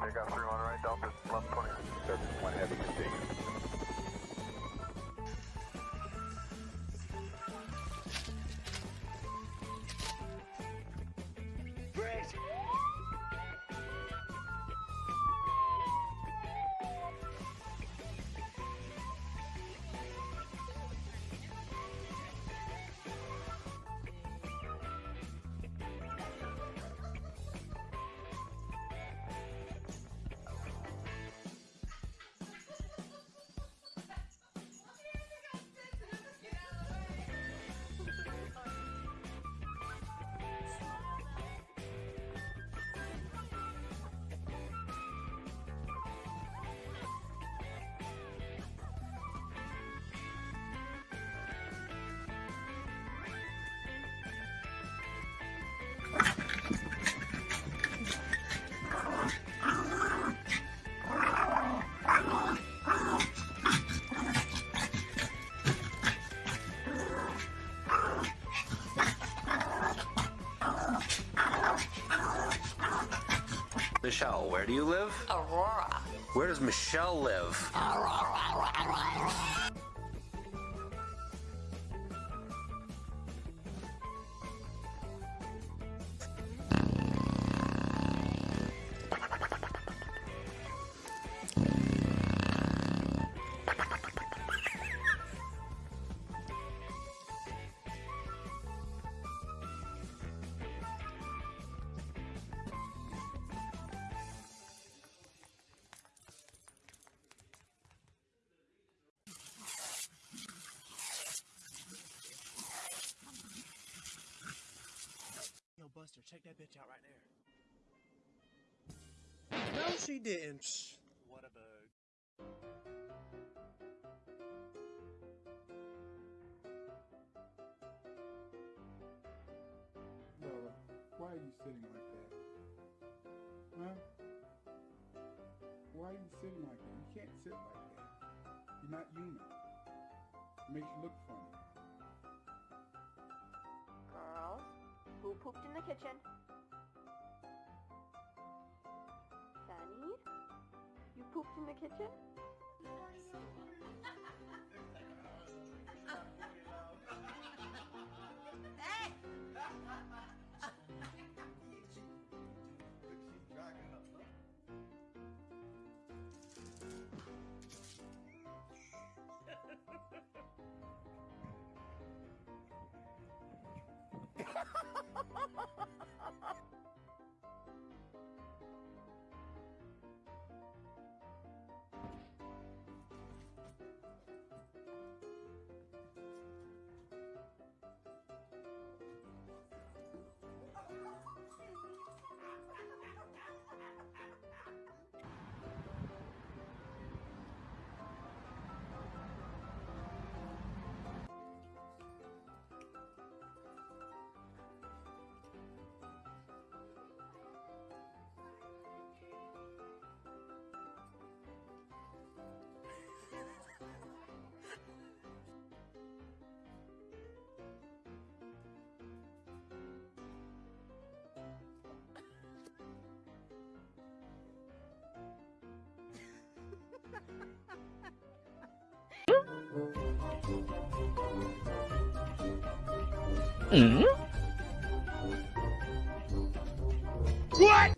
They got 3 on right, Delta 1120. Service 1 heavy continues. Michelle, where do you live? Aurora. Where does Michelle live? Yo, Buster, check that bitch out right there. No, she didn't. What a bug. Bella, why are you sitting like that? Huh? Why are you sitting like that? You can't sit like that. You're not human. It makes you look funny. Pooped in the kitchen? Sunny? You pooped in the kitchen? “ Hmm. What?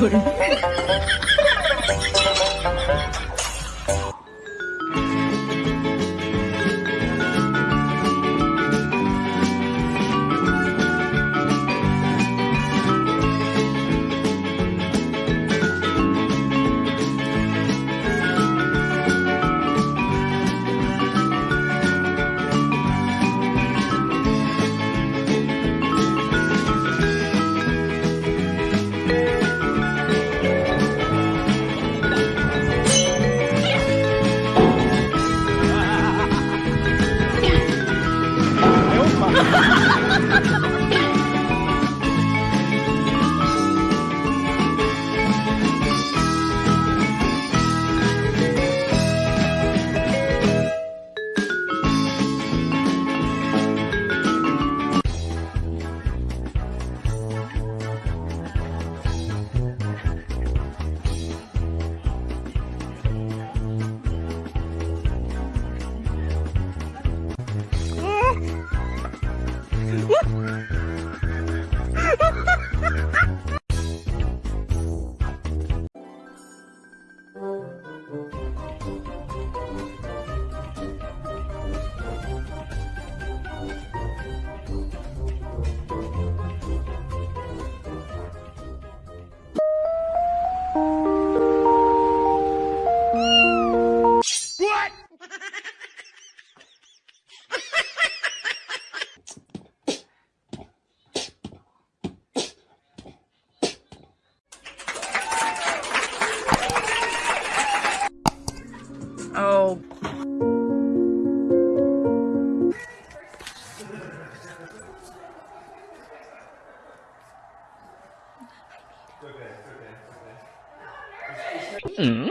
有人 mm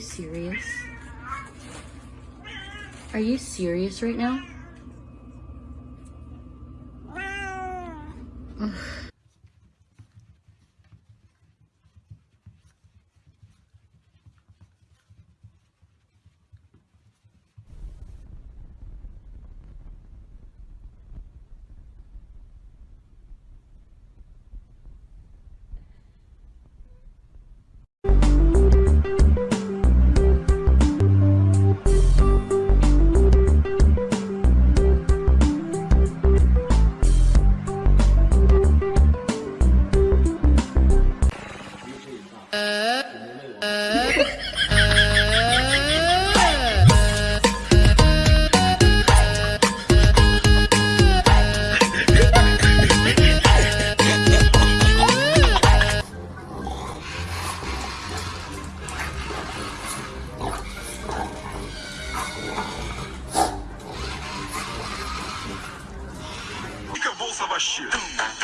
serious? Are you serious right now? crush you.